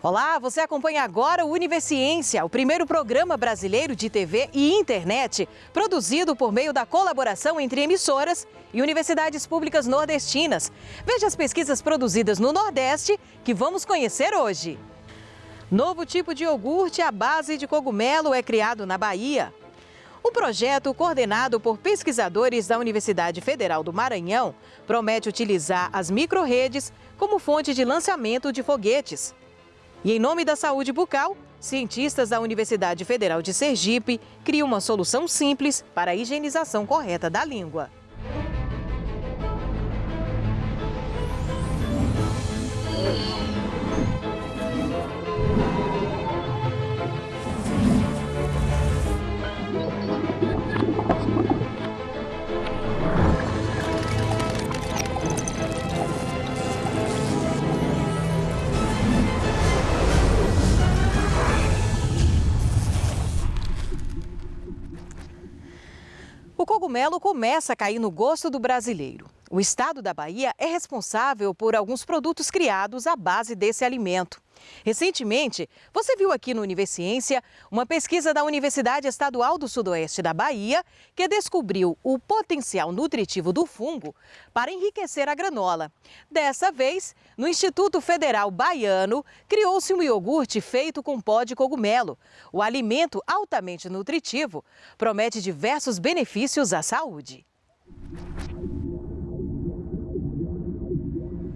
Olá, você acompanha agora o Universiência, o primeiro programa brasileiro de TV e internet, produzido por meio da colaboração entre emissoras e universidades públicas nordestinas. Veja as pesquisas produzidas no Nordeste que vamos conhecer hoje. Novo tipo de iogurte à base de cogumelo é criado na Bahia. O projeto, coordenado por pesquisadores da Universidade Federal do Maranhão, promete utilizar as microredes como fonte de lançamento de foguetes. E em nome da saúde bucal, cientistas da Universidade Federal de Sergipe criam uma solução simples para a higienização correta da língua. Começa a cair no gosto do brasileiro. O estado da Bahia é responsável por alguns produtos criados à base desse alimento. Recentemente, você viu aqui no Universiência uma pesquisa da Universidade Estadual do Sudoeste da Bahia que descobriu o potencial nutritivo do fungo para enriquecer a granola. Dessa vez, no Instituto Federal Baiano, criou-se um iogurte feito com pó de cogumelo. O alimento altamente nutritivo promete diversos benefícios à saúde.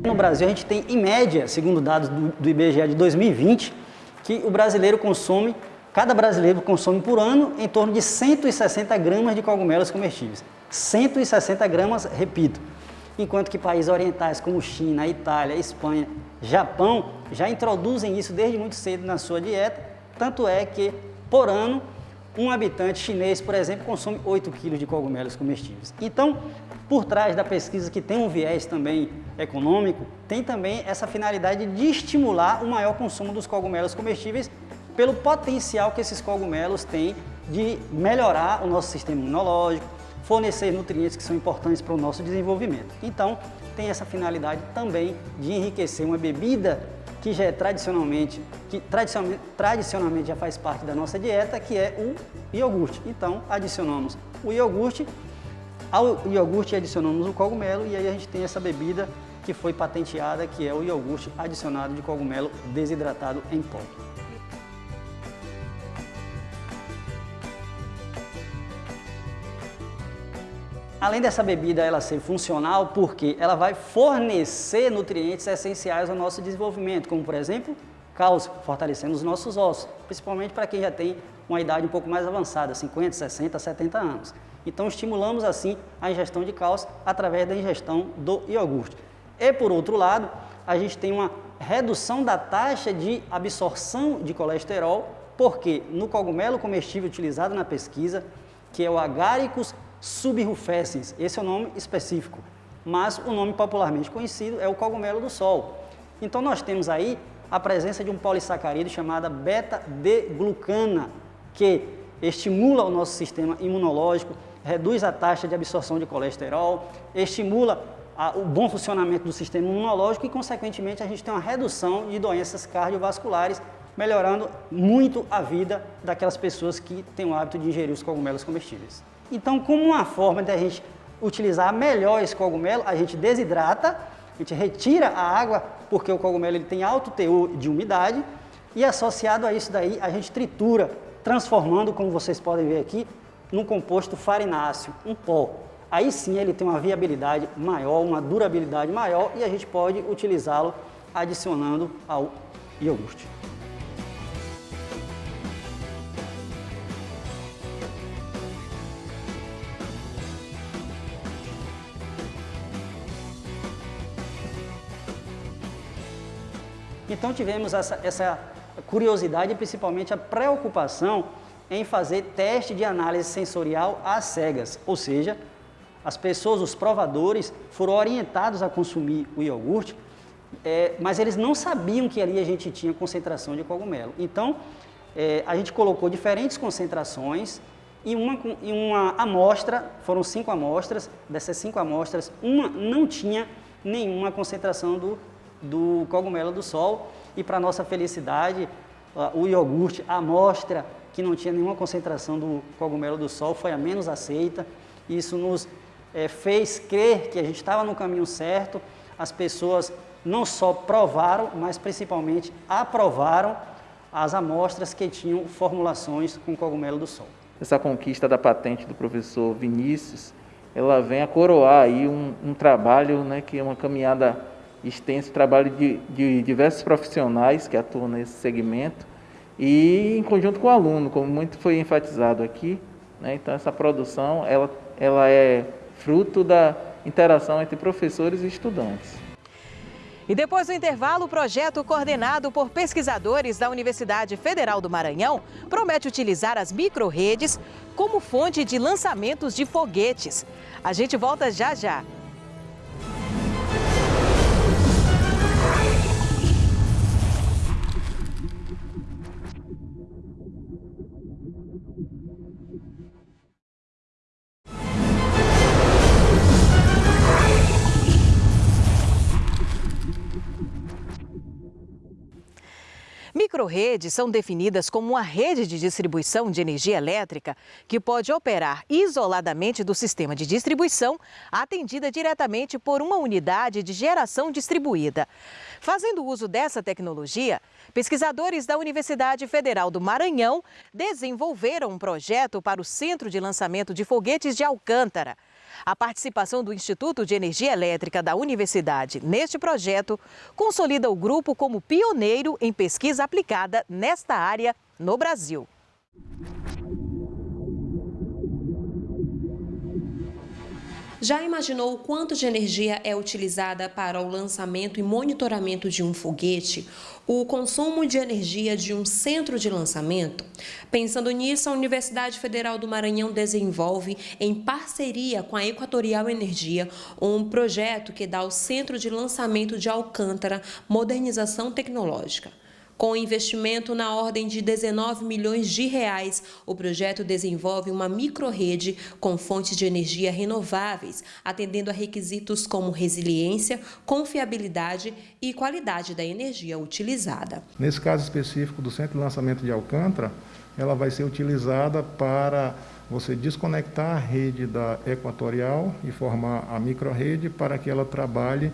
No Brasil, a gente tem, em média, segundo dados do, do IBGE de 2020, que o brasileiro consome, cada brasileiro consome por ano em torno de 160 gramas de cogumelos comestíveis. 160 gramas, repito. Enquanto que países orientais como China, Itália, Espanha, Japão já introduzem isso desde muito cedo na sua dieta, tanto é que, por ano, um habitante chinês, por exemplo, consome 8 quilos de cogumelos comestíveis. Então, por trás da pesquisa, que tem um viés também econômico, tem também essa finalidade de estimular o maior consumo dos cogumelos comestíveis pelo potencial que esses cogumelos têm de melhorar o nosso sistema imunológico, fornecer nutrientes que são importantes para o nosso desenvolvimento. Então, tem essa finalidade também de enriquecer uma bebida que já é tradicionalmente, que tradicionalmente, tradicionalmente já faz parte da nossa dieta, que é o iogurte. Então, adicionamos o iogurte, ao iogurte adicionamos o cogumelo e aí a gente tem essa bebida que foi patenteada, que é o iogurte adicionado de cogumelo desidratado em pó. Além dessa bebida ela ser funcional, porque ela vai fornecer nutrientes essenciais ao nosso desenvolvimento, como por exemplo, cálcio, fortalecendo os nossos ossos, principalmente para quem já tem uma idade um pouco mais avançada, 50, 60, 70 anos. Então estimulamos assim a ingestão de cálcio através da ingestão do iogurte. E por outro lado, a gente tem uma redução da taxa de absorção de colesterol, porque no cogumelo comestível utilizado na pesquisa, que é o Agaricus subrufescens, esse é o nome específico, mas o nome popularmente conhecido é o cogumelo do sol. Então nós temos aí a presença de um polissacarídeo chamado beta-D-glucana, que estimula o nosso sistema imunológico, reduz a taxa de absorção de colesterol, estimula a, o bom funcionamento do sistema imunológico e, consequentemente, a gente tem uma redução de doenças cardiovasculares, melhorando muito a vida daquelas pessoas que têm o hábito de ingerir os cogumelos comestíveis. Então, como uma forma de a gente utilizar melhor esse cogumelo, a gente desidrata, a gente retira a água, porque o cogumelo ele tem alto teor de umidade, e associado a isso daí, a gente tritura, transformando, como vocês podem ver aqui, num composto farináceo, um pó. Aí sim ele tem uma viabilidade maior, uma durabilidade maior, e a gente pode utilizá-lo adicionando ao iogurte. Então tivemos essa, essa curiosidade e principalmente a preocupação em fazer teste de análise sensorial às cegas, ou seja, as pessoas, os provadores, foram orientados a consumir o iogurte, é, mas eles não sabiam que ali a gente tinha concentração de cogumelo. Então, é, a gente colocou diferentes concentrações e uma, e uma amostra, foram cinco amostras, dessas cinco amostras, uma não tinha nenhuma concentração do do cogumelo do sol e para nossa felicidade, o iogurte, a amostra que não tinha nenhuma concentração do cogumelo do sol foi a menos aceita. Isso nos é, fez crer que a gente estava no caminho certo. As pessoas não só provaram, mas principalmente aprovaram as amostras que tinham formulações com cogumelo do sol. Essa conquista da patente do professor Vinícius, ela vem a coroar aí um, um trabalho, né, que é uma caminhada extensa, trabalho de, de diversos profissionais que atuam nesse segmento e em conjunto com o aluno, como muito foi enfatizado aqui. Né, então essa produção, ela, ela é fruto da interação entre professores e estudantes. E depois do intervalo, o projeto coordenado por pesquisadores da Universidade Federal do Maranhão promete utilizar as microredes como fonte de lançamentos de foguetes. A gente volta já já. Microredes são definidas como uma rede de distribuição de energia elétrica que pode operar isoladamente do sistema de distribuição, atendida diretamente por uma unidade de geração distribuída. Fazendo uso dessa tecnologia, pesquisadores da Universidade Federal do Maranhão desenvolveram um projeto para o Centro de Lançamento de Foguetes de Alcântara. A participação do Instituto de Energia Elétrica da Universidade neste projeto consolida o grupo como pioneiro em pesquisa aplicada nesta área no Brasil. Já imaginou o quanto de energia é utilizada para o lançamento e monitoramento de um foguete? O consumo de energia de um centro de lançamento? Pensando nisso, a Universidade Federal do Maranhão desenvolve, em parceria com a Equatorial Energia, um projeto que dá ao Centro de Lançamento de Alcântara modernização tecnológica. Com investimento na ordem de 19 milhões de reais, o projeto desenvolve uma microrrede com fontes de energia renováveis, atendendo a requisitos como resiliência, confiabilidade e qualidade da energia utilizada. Nesse caso específico do Centro de Lançamento de Alcântara, ela vai ser utilizada para você desconectar a rede da Equatorial e formar a microrrede para que ela trabalhe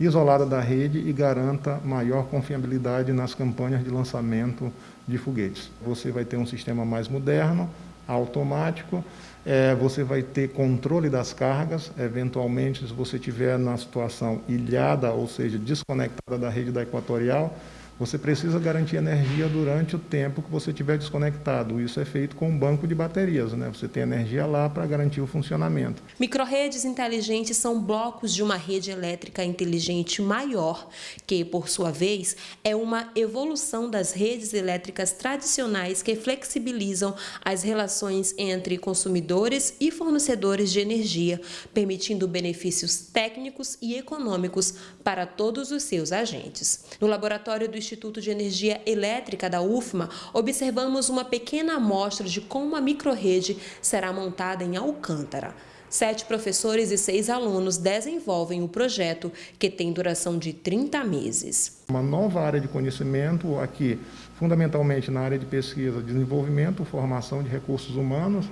isolada da rede e garanta maior confiabilidade nas campanhas de lançamento de foguetes. Você vai ter um sistema mais moderno, automático, é, você vai ter controle das cargas, eventualmente se você estiver na situação ilhada, ou seja, desconectada da rede da equatorial, você precisa garantir energia durante o tempo que você estiver desconectado. Isso é feito com um banco de baterias, né? Você tem energia lá para garantir o funcionamento. Microredes inteligentes são blocos de uma rede elétrica inteligente maior, que, por sua vez, é uma evolução das redes elétricas tradicionais que flexibilizam as relações entre consumidores e fornecedores de energia, permitindo benefícios técnicos e econômicos para todos os seus agentes. No laboratório do Instituto de Energia Elétrica da UFMA, observamos uma pequena amostra de como a microrrede será montada em Alcântara. Sete professores e seis alunos desenvolvem o projeto, que tem duração de 30 meses. Uma nova área de conhecimento aqui, fundamentalmente na área de pesquisa, desenvolvimento, formação de recursos humanos,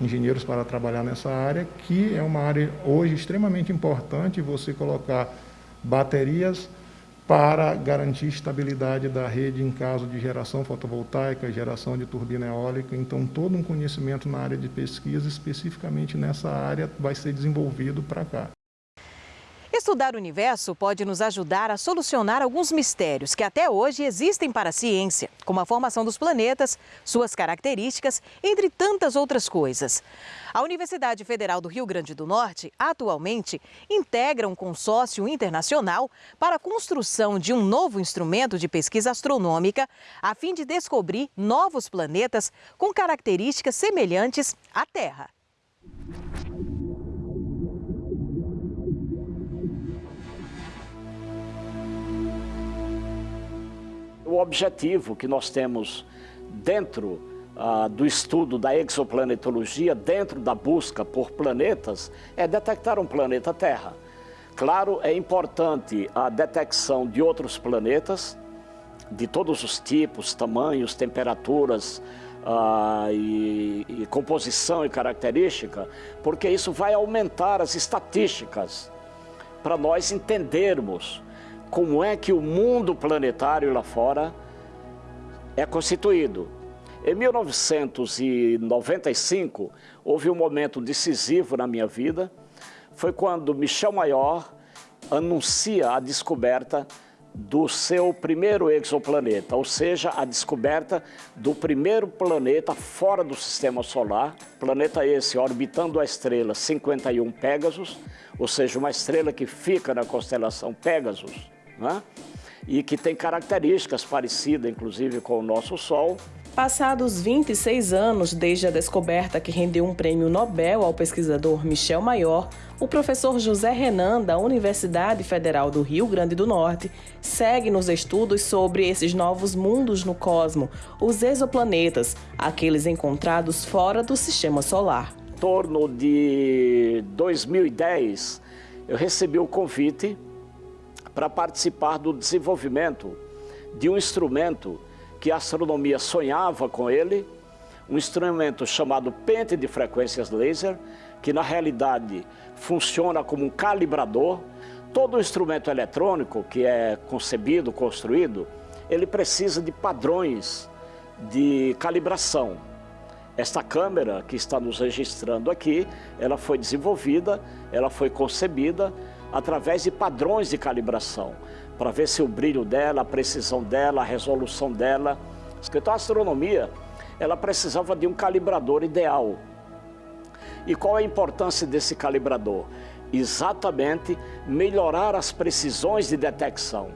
engenheiros para trabalhar nessa área, que é uma área hoje extremamente importante você colocar baterias para garantir estabilidade da rede em caso de geração fotovoltaica, geração de turbina eólica. Então, todo um conhecimento na área de pesquisa, especificamente nessa área, vai ser desenvolvido para cá. Estudar o universo pode nos ajudar a solucionar alguns mistérios que até hoje existem para a ciência, como a formação dos planetas, suas características, entre tantas outras coisas. A Universidade Federal do Rio Grande do Norte, atualmente, integra um consórcio internacional para a construção de um novo instrumento de pesquisa astronômica, a fim de descobrir novos planetas com características semelhantes à Terra. Objetivo que nós temos dentro ah, do estudo da exoplanetologia, dentro da busca por planetas, é detectar um planeta Terra. Claro, é importante a detecção de outros planetas, de todos os tipos, tamanhos, temperaturas, ah, e, e composição e característica, porque isso vai aumentar as estatísticas para nós entendermos como é que o mundo planetário lá fora é constituído. Em 1995, houve um momento decisivo na minha vida, foi quando Michel Mayor anuncia a descoberta do seu primeiro exoplaneta, ou seja, a descoberta do primeiro planeta fora do sistema solar, planeta esse orbitando a estrela 51 Pegasus, ou seja, uma estrela que fica na constelação Pegasus, né? e que tem características parecidas, inclusive, com o nosso Sol, Passados 26 anos desde a descoberta que rendeu um prêmio Nobel ao pesquisador Michel Mayor, o professor José Renan, da Universidade Federal do Rio Grande do Norte, segue nos estudos sobre esses novos mundos no cosmo, os exoplanetas, aqueles encontrados fora do sistema solar. Em torno de 2010, eu recebi o convite para participar do desenvolvimento de um instrumento que a astronomia sonhava com ele, um instrumento chamado pente de frequências laser, que na realidade funciona como um calibrador. Todo instrumento eletrônico que é concebido, construído, ele precisa de padrões de calibração. Esta câmera que está nos registrando aqui, ela foi desenvolvida, ela foi concebida através de padrões de calibração para ver se o brilho dela, a precisão dela, a resolução dela. Então a astronomia, ela precisava de um calibrador ideal. E qual é a importância desse calibrador? Exatamente melhorar as precisões de detecção.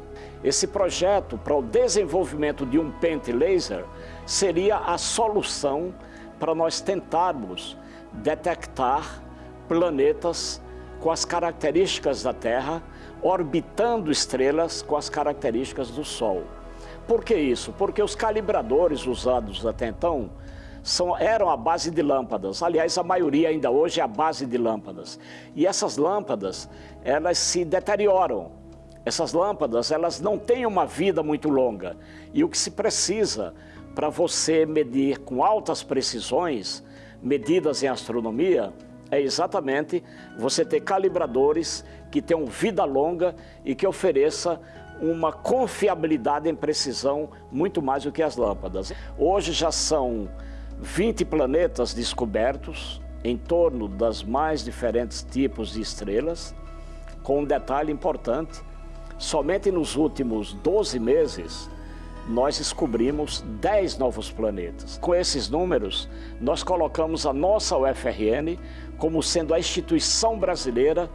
Esse projeto para o desenvolvimento de um pente laser seria a solução para nós tentarmos detectar planetas com as características da Terra orbitando estrelas com as características do Sol. Por que isso? Porque os calibradores usados até então são, eram a base de lâmpadas. Aliás, a maioria ainda hoje é a base de lâmpadas. E essas lâmpadas, elas se deterioram. Essas lâmpadas, elas não têm uma vida muito longa. E o que se precisa para você medir com altas precisões, medidas em astronomia, é exatamente você ter calibradores que tenham vida longa e que ofereça uma confiabilidade em precisão muito mais do que as lâmpadas. Hoje já são 20 planetas descobertos em torno das mais diferentes tipos de estrelas, com um detalhe importante, somente nos últimos 12 meses nós descobrimos 10 novos planetas. Com esses números, nós colocamos a nossa UFRN como sendo a instituição brasileira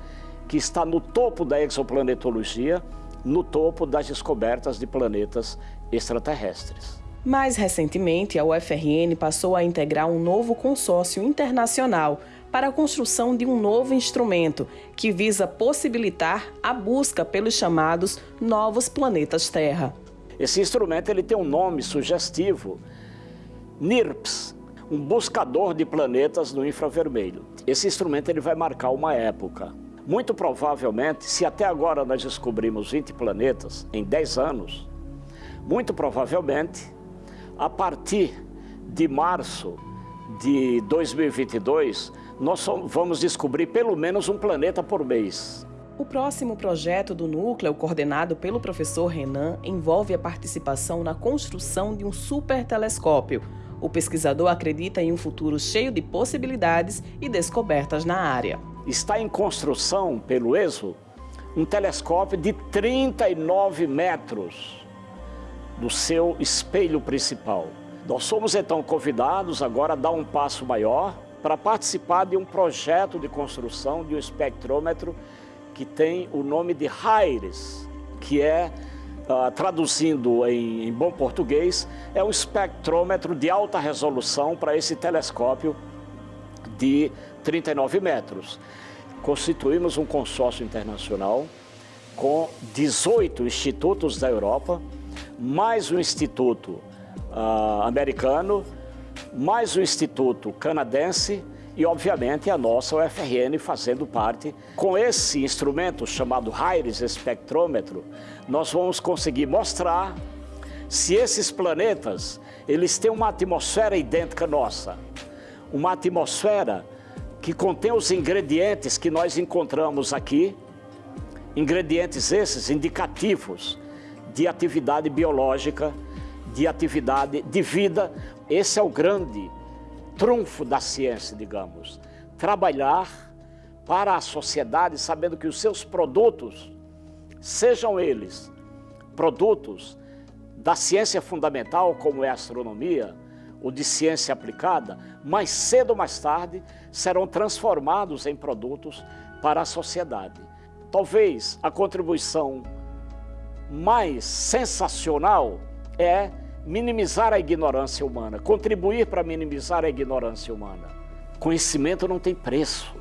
que está no topo da exoplanetologia, no topo das descobertas de planetas extraterrestres. Mais recentemente, a UFRN passou a integrar um novo consórcio internacional para a construção de um novo instrumento que visa possibilitar a busca pelos chamados novos planetas Terra. Esse instrumento ele tem um nome sugestivo, NIRPS, um buscador de planetas no infravermelho. Esse instrumento ele vai marcar uma época. Muito provavelmente, se até agora nós descobrimos 20 planetas em 10 anos, muito provavelmente, a partir de março de 2022, nós vamos descobrir pelo menos um planeta por mês. O próximo projeto do núcleo, coordenado pelo professor Renan, envolve a participação na construção de um supertelescópio. O pesquisador acredita em um futuro cheio de possibilidades e descobertas na área está em construção pelo ESO um telescópio de 39 metros do seu espelho principal. Nós somos então convidados agora a dar um passo maior para participar de um projeto de construção de um espectrômetro que tem o nome de HIRIS, que é, uh, traduzindo em, em bom português, é um espectrômetro de alta resolução para esse telescópio de 39 metros. Constituímos um consórcio internacional com 18 institutos da Europa, mais um instituto uh, americano, mais um instituto canadense e, obviamente, a nossa UFRN fazendo parte. Com esse instrumento chamado HIRIS espectrômetro, nós vamos conseguir mostrar se esses planetas, eles têm uma atmosfera idêntica à nossa, uma atmosfera que contém os ingredientes que nós encontramos aqui, ingredientes esses indicativos de atividade biológica, de atividade de vida. Esse é o grande trunfo da ciência, digamos. Trabalhar para a sociedade sabendo que os seus produtos, sejam eles produtos da ciência fundamental, como é a astronomia, ou de ciência aplicada, mais cedo ou mais tarde serão transformados em produtos para a sociedade. Talvez a contribuição mais sensacional é minimizar a ignorância humana, contribuir para minimizar a ignorância humana. Conhecimento não tem preço,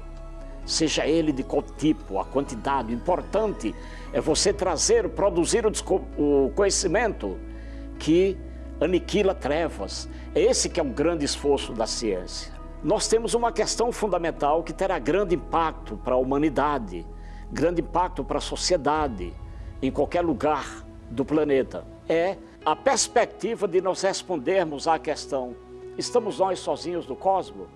seja ele de qual tipo, a quantidade. O importante é você trazer, produzir o conhecimento que aniquila trevas. É esse que é um grande esforço da ciência. Nós temos uma questão fundamental que terá grande impacto para a humanidade, grande impacto para a sociedade, em qualquer lugar do planeta. É a perspectiva de nós respondermos à questão: estamos nós sozinhos no cosmos?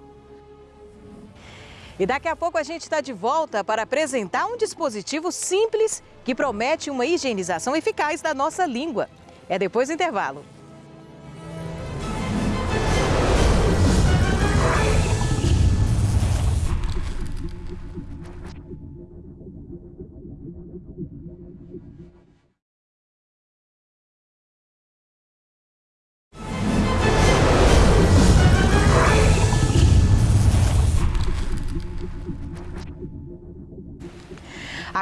E daqui a pouco a gente está de volta para apresentar um dispositivo simples que promete uma higienização eficaz da nossa língua. É depois do intervalo.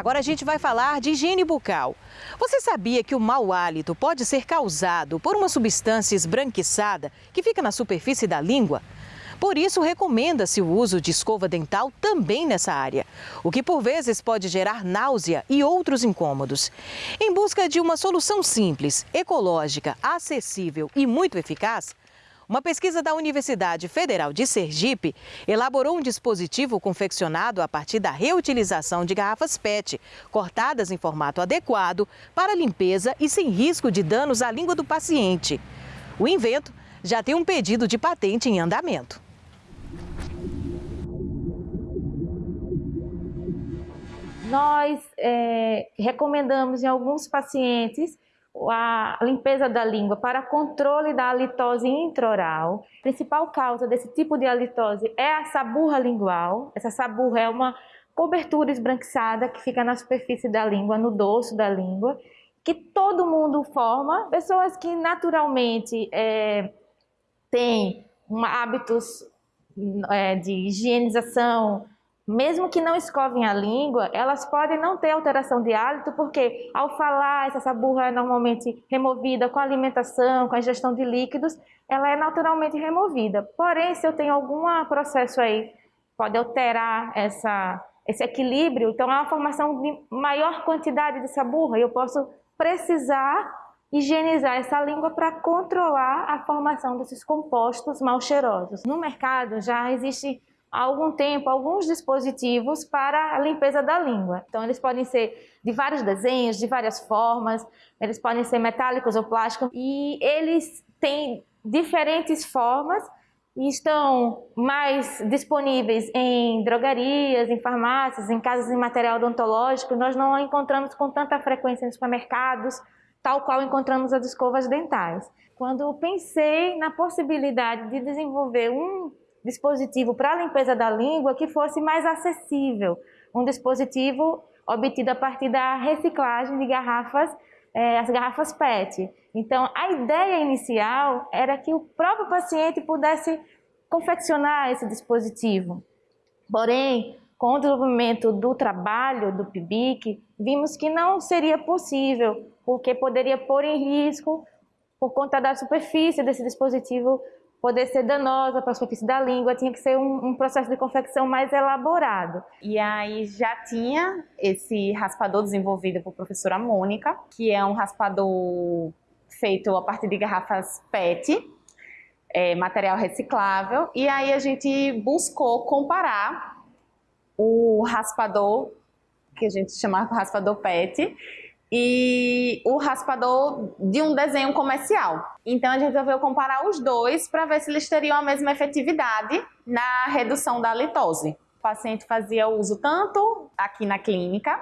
Agora a gente vai falar de higiene bucal. Você sabia que o mau hálito pode ser causado por uma substância esbranquiçada que fica na superfície da língua? Por isso, recomenda-se o uso de escova dental também nessa área, o que por vezes pode gerar náusea e outros incômodos. Em busca de uma solução simples, ecológica, acessível e muito eficaz, uma pesquisa da Universidade Federal de Sergipe elaborou um dispositivo confeccionado a partir da reutilização de garrafas PET, cortadas em formato adequado para limpeza e sem risco de danos à língua do paciente. O invento já tem um pedido de patente em andamento. Nós é, recomendamos em alguns pacientes a limpeza da língua para controle da halitose intraoral. A principal causa desse tipo de halitose é a saburra lingual. Essa saburra é uma cobertura esbranquiçada que fica na superfície da língua, no dorso da língua, que todo mundo forma. Pessoas que naturalmente é, têm hábitos é, de higienização mesmo que não escovem a língua, elas podem não ter alteração de hálito, porque ao falar, essa saburra é normalmente removida com a alimentação, com a ingestão de líquidos, ela é naturalmente removida. Porém, se eu tenho algum processo aí, pode alterar essa, esse equilíbrio, então é uma formação de maior quantidade de saburra e eu posso precisar higienizar essa língua para controlar a formação desses compostos mal cheirosos. No mercado já existe há algum tempo alguns dispositivos para a limpeza da língua. Então, eles podem ser de vários desenhos, de várias formas, eles podem ser metálicos ou plásticos, e eles têm diferentes formas e estão mais disponíveis em drogarias, em farmácias, em casas de material odontológico. Nós não encontramos com tanta frequência nos supermercados, tal qual encontramos as escovas dentais. Quando pensei na possibilidade de desenvolver um dispositivo para limpeza da língua que fosse mais acessível, um dispositivo obtido a partir da reciclagem de garrafas, é, as garrafas PET. Então, a ideia inicial era que o próprio paciente pudesse confeccionar esse dispositivo. Porém, com o desenvolvimento do trabalho do PIBIC, vimos que não seria possível, porque poderia pôr em risco, por conta da superfície desse dispositivo, poder ser danosa para a superfície da língua, tinha que ser um, um, processo de confecção mais elaborado. E aí já tinha esse raspador desenvolvido por professora Mônica, que é um raspador feito a partir de garrafas PET, é, material reciclável, e aí a gente buscou comparar o raspador, que a gente chama de raspador PET, e o raspador de um desenho comercial. Então a gente resolveu comparar os dois para ver se eles teriam a mesma efetividade na redução da litose. O paciente fazia uso tanto aqui na clínica,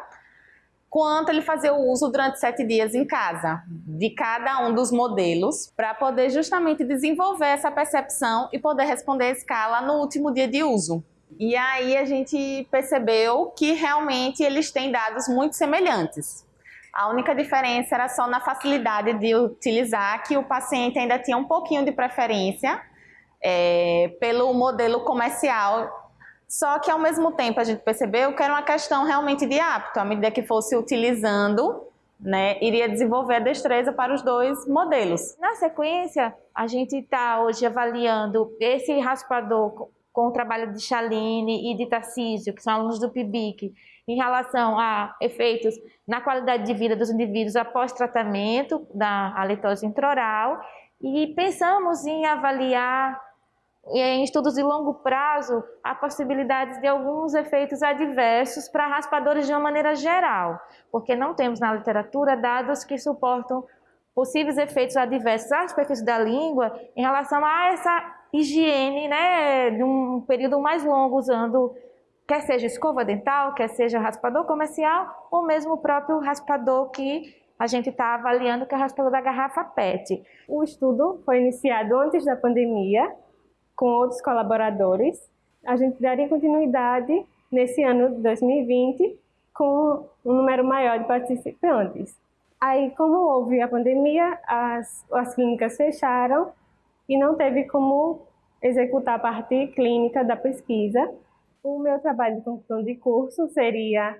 quanto ele fazia o uso durante sete dias em casa, de cada um dos modelos, para poder justamente desenvolver essa percepção e poder responder a escala no último dia de uso. E aí a gente percebeu que realmente eles têm dados muito semelhantes. A única diferença era só na facilidade de utilizar, que o paciente ainda tinha um pouquinho de preferência é, pelo modelo comercial. Só que ao mesmo tempo a gente percebeu que era uma questão realmente de hábito. À medida que fosse utilizando, né, iria desenvolver a destreza para os dois modelos. Na sequência, a gente está hoje avaliando esse raspador com o trabalho de Chaline e de Tarcísio, que são alunos do PIBIC, em relação a efeitos na qualidade de vida dos indivíduos após tratamento da halitose intraoral e pensamos em avaliar em estudos de longo prazo a possibilidade de alguns efeitos adversos para raspadores de uma maneira geral, porque não temos na literatura dados que suportam possíveis efeitos adversos à superfície da língua em relação a essa higiene, né, de um período mais longo usando, quer seja escova dental, quer seja raspador comercial, ou mesmo o próprio raspador que a gente está avaliando, que é o raspador da garrafa PET. O estudo foi iniciado antes da pandemia, com outros colaboradores. A gente daria continuidade nesse ano de 2020 com um número maior de participantes. Aí, como houve a pandemia, as, as clínicas fecharam e não teve como executar a parte clínica da pesquisa. O meu trabalho de conclusão de curso seria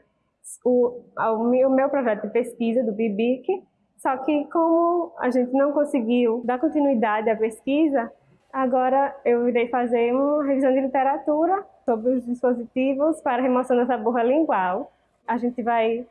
o, o, meu, projeto de pesquisa do BIBIC, só que como a gente não conseguiu dar continuidade à pesquisa, agora eu irei fazer uma revisão de literatura sobre os dispositivos para remoção da borra lingual. A gente vai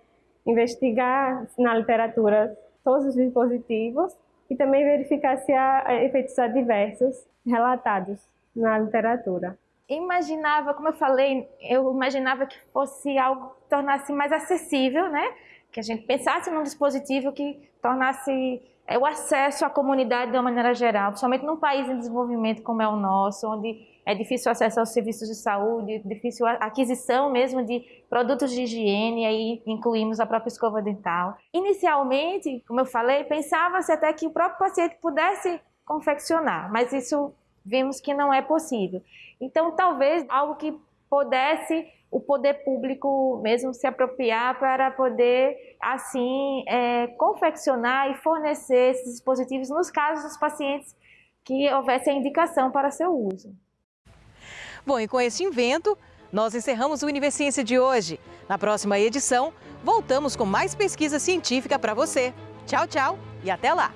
investigar na literatura todos os dispositivos e também verificar se há eh, efeitos adversos relatados na literatura. Imaginava, como eu falei, eu imaginava que fosse algo que tornasse mais acessível, né? Que a gente pensasse num dispositivo que tornasse é, o acesso à comunidade de uma maneira geral, principalmente num país em desenvolvimento como é o nosso, onde é difícil acesso aos serviços de saúde, difícil aquisição mesmo de produtos de higiene, aí incluímos a própria escova dental. Inicialmente, como eu falei, pensava-se até que o próprio paciente pudesse confeccionar, mas isso vimos que não é possível. Então, talvez algo que pudesse o poder público mesmo se apropriar para poder, assim, é, confeccionar e fornecer esses dispositivos nos casos dos pacientes que houvesse a indicação para seu uso. Bom, e com esse invento, nós encerramos o Universiência de hoje. Na próxima edição, voltamos com mais pesquisa científica para você. Tchau, tchau e até lá!